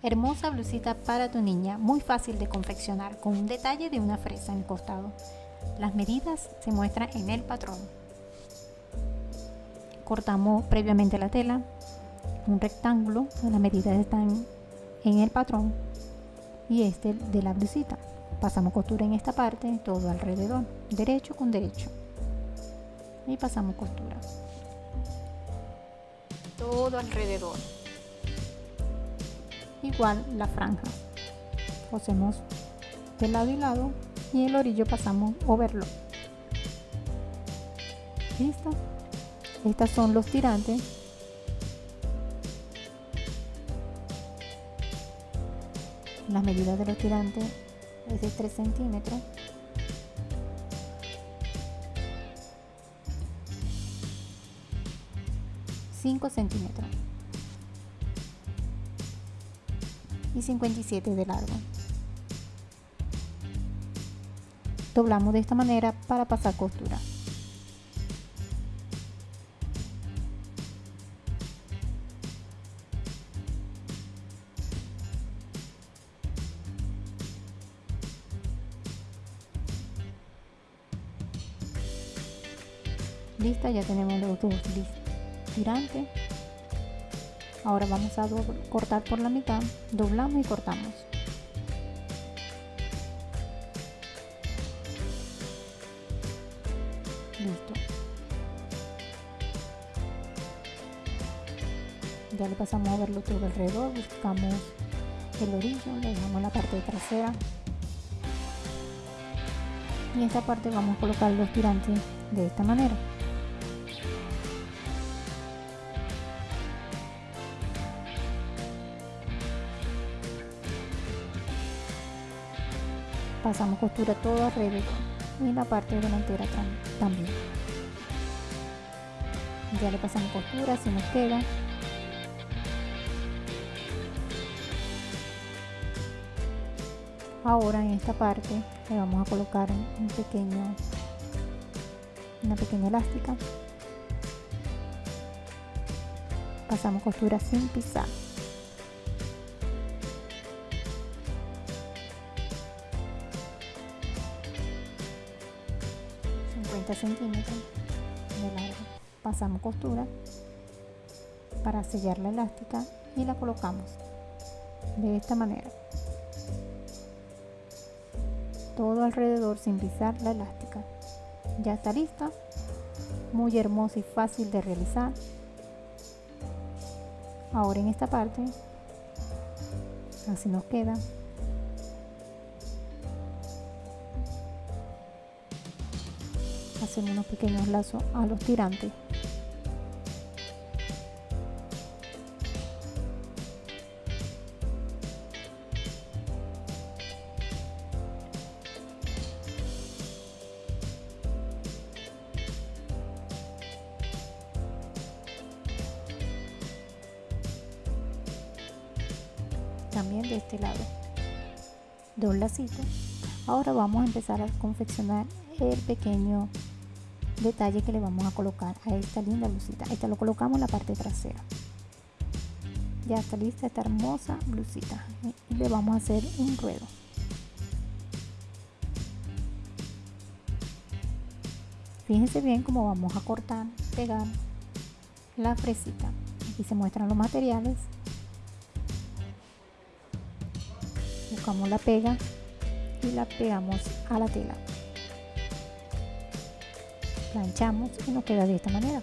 Hermosa blusita para tu niña, muy fácil de confeccionar, con un detalle de una fresa en el costado. Las medidas se muestran en el patrón. Cortamos previamente la tela, un rectángulo, las medidas están en el patrón y este de la blusita. Pasamos costura en esta parte, todo alrededor, derecho con derecho. Y pasamos costura. Todo alrededor igual la franja. Cosemos de lado y lado y el orillo pasamos overlock. Listo. Estas son los tirantes. Las medidas de los tirantes es de 3 centímetros. Cinco centímetros y 57 de largo. Doblamos de esta manera para pasar costura. Lista, ya tenemos los dos tirantes ahora vamos a cortar por la mitad. Doblamos y cortamos. Listo. Ya le pasamos a verlo todo alrededor. Buscamos el orillo le dejamos la parte trasera. Y en esta parte vamos a colocar los tirantes de esta manera pasamos costura todo alrededor y la parte delantera también. Ya le pasamos costura si nos queda. Ahora en esta parte le vamos a colocar un pequeño una pequeña elástica. Pasamos costura sin pisar 50 centímetros de largo. Pasamos costura para sellar la elástica y la colocamos de esta manera. Todo alrededor sin pisar la elástica. Ya está lista. Muy hermosa y fácil de realizar. Ahora en esta parte así nos queda hacemos unos pequeños lazos a los tirantes. También de este lado. Dos lacitos. Ahora vamos a empezar a confeccionar el pequeño detalle que le vamos a colocar a esta linda blusita. Esta lo colocamos en la parte trasera. Ya está lista esta hermosa blusita. Le vamos a hacer un ruedo. Fíjense bien cómo vamos a cortar pegar la fresita. Aquí se muestran los materiales. Buscamos la pega y la pegamos a la tela planchamos y nos queda de esta manera